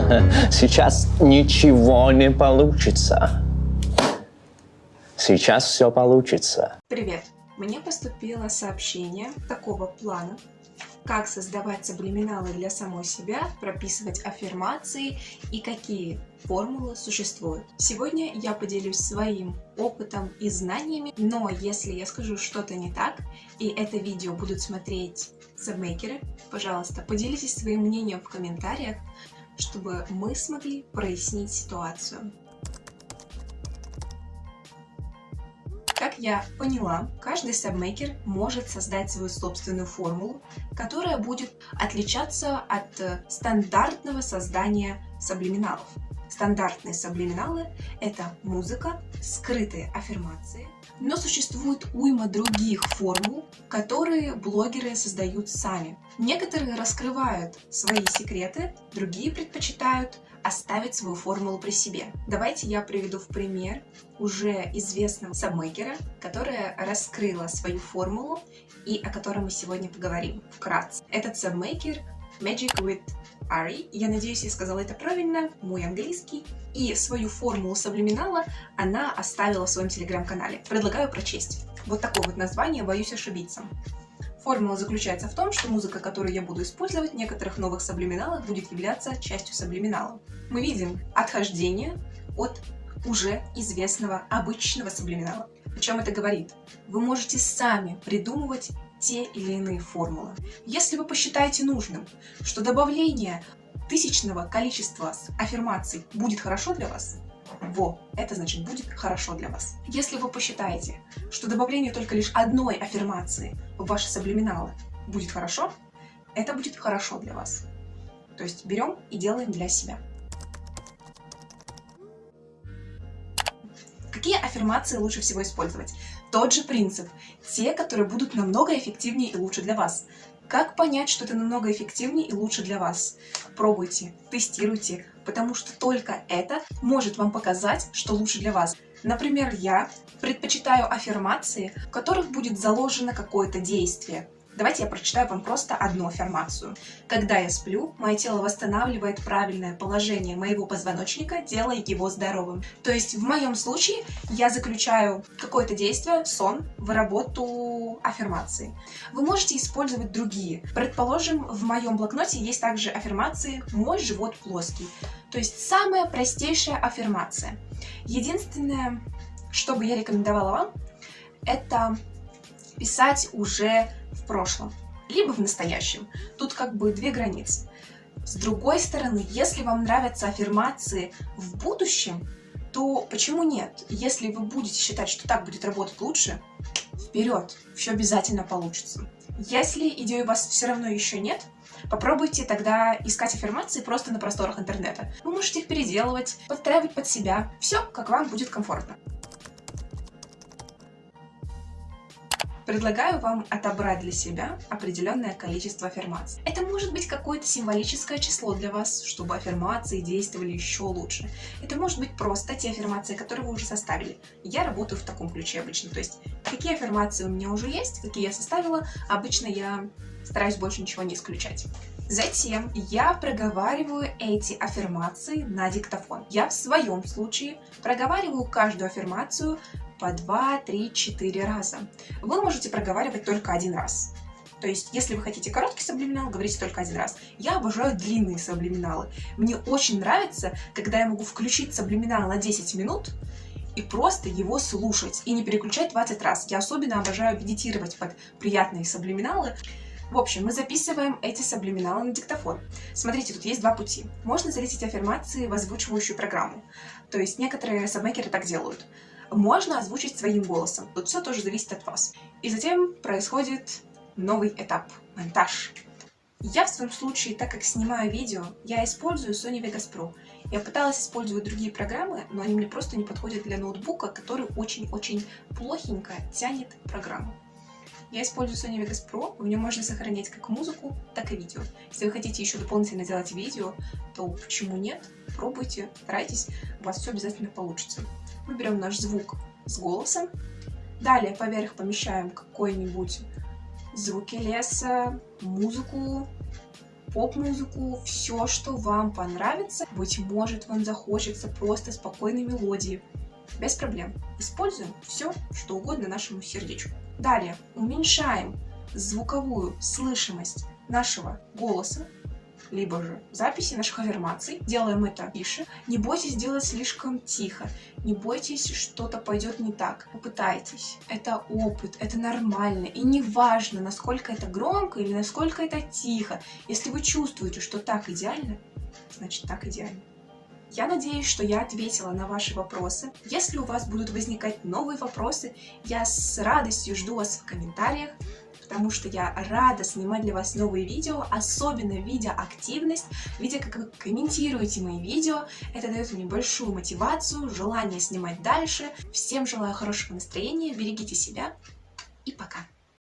Сейчас ничего не получится. Сейчас все получится. Привет! Мне поступило сообщение такого плана, как создавать сублиминалы для самой себя, прописывать аффирмации и какие формулы существуют. Сегодня я поделюсь своим опытом и знаниями, но если я скажу что-то не так, и это видео будут смотреть сабмейкеры, пожалуйста, поделитесь своим мнением в комментариях, чтобы мы смогли прояснить ситуацию. Как я поняла, каждый сабмейкер может создать свою собственную формулу, которая будет отличаться от стандартного создания саблиминалов. Стандартные саблиминалы — это музыка, скрытые аффирмации, но существует уйма других формул, которые блогеры создают сами. Некоторые раскрывают свои секреты, другие предпочитают оставить свою формулу при себе. Давайте я приведу в пример уже известного сабмейкера, которая раскрыла свою формулу и о которой мы сегодня поговорим вкратце. Этот сабмейкер Magic with Ari. Я надеюсь, я сказала это правильно, мой английский. И свою формулу саблиминала она оставила в своем телеграм-канале. Предлагаю прочесть. Вот такое вот название, боюсь ошибиться. Формула заключается в том, что музыка, которую я буду использовать в некоторых новых саблиминалах, будет являться частью саблиминала. Мы видим отхождение от уже известного обычного саблиминала. О чем это говорит? Вы можете сами придумывать те или иные формулы. Если вы посчитаете нужным, что добавление тысячного количества аффирмаций будет хорошо для вас, во, это значит будет хорошо для вас. Если вы посчитаете, что добавление только лишь одной аффирмации в ваши саблиминалы будет хорошо, это будет хорошо для вас. То есть берем и делаем для себя. Какие аффирмации лучше всего использовать? Тот же принцип. Те, которые будут намного эффективнее и лучше для вас. Как понять, что это намного эффективнее и лучше для вас? Пробуйте, тестируйте, потому что только это может вам показать, что лучше для вас. Например, я предпочитаю аффирмации, в которых будет заложено какое-то действие. Давайте я прочитаю вам просто одну аффирмацию. Когда я сплю, мое тело восстанавливает правильное положение моего позвоночника, делая его здоровым. То есть в моем случае я заключаю какое-то действие, сон, в работу аффирмации. Вы можете использовать другие. Предположим, в моем блокноте есть также аффирмации «Мой живот плоский». То есть самая простейшая аффирмация. Единственное, что бы я рекомендовала вам, это писать уже в прошлом, либо в настоящем. Тут как бы две границы. С другой стороны, если вам нравятся аффирмации в будущем, то почему нет? Если вы будете считать, что так будет работать лучше, вперед, все обязательно получится. Если идеи у вас все равно еще нет, попробуйте тогда искать аффирмации просто на просторах интернета. Вы можете их переделывать, подстраивать под себя, все, как вам будет комфортно. Предлагаю вам отобрать для себя определенное количество аффирмаций. Это может быть какое-то символическое число для вас, чтобы аффирмации действовали еще лучше. Это может быть просто те аффирмации, которые вы уже составили. Я работаю в таком ключе обычно. То есть, какие аффирмации у меня уже есть, какие я составила, обычно я стараюсь больше ничего не исключать. Затем я проговариваю эти аффирмации на диктофон. Я в своем случае проговариваю каждую аффирмацию по 2, 3, 4 раза. Вы можете проговаривать только один раз. То есть, если вы хотите короткий саблиминал, говорите только один раз. Я обожаю длинные саблиминалы. Мне очень нравится, когда я могу включить саблиминал на 10 минут и просто его слушать, и не переключать 20 раз. Я особенно обожаю медитировать под приятные саблиминалы. В общем, мы записываем эти саблиминалы на диктофон. Смотрите, тут есть два пути. Можно залить аффирмации в озвучивающую программу. То есть некоторые сабмейкеры так делают можно озвучить своим голосом. Тут все тоже зависит от вас. И затем происходит новый этап – монтаж. Я в своем случае, так как снимаю видео, я использую Sony Vegas Pro. Я пыталась использовать другие программы, но они мне просто не подходят для ноутбука, который очень-очень плохенько тянет программу. Я использую Sony Vegas Pro, в нем можно сохранять как музыку, так и видео. Если вы хотите еще дополнительно делать видео, то почему нет? Пробуйте, старайтесь, у вас все обязательно получится. Мы берем наш звук с голосом, далее поверх помещаем какой-нибудь звуки леса, музыку, поп-музыку, все, что вам понравится. Быть может, вам захочется просто спокойной мелодии. Без проблем. Используем все, что угодно нашему сердечку. Далее уменьшаем звуковую слышимость нашего голоса, либо же записи наших аффирмаций. Делаем это тише. Не бойтесь делать слишком тихо. Не бойтесь, что-то пойдет не так. Попытайтесь. Это опыт, это нормально. И не важно, насколько это громко или насколько это тихо. Если вы чувствуете, что так идеально, значит так идеально. Я надеюсь, что я ответила на ваши вопросы. Если у вас будут возникать новые вопросы, я с радостью жду вас в комментариях потому что я рада снимать для вас новые видео, особенно видя активность, видя, как вы комментируете мои видео. Это дает мне большую мотивацию, желание снимать дальше. Всем желаю хорошего настроения, берегите себя и пока!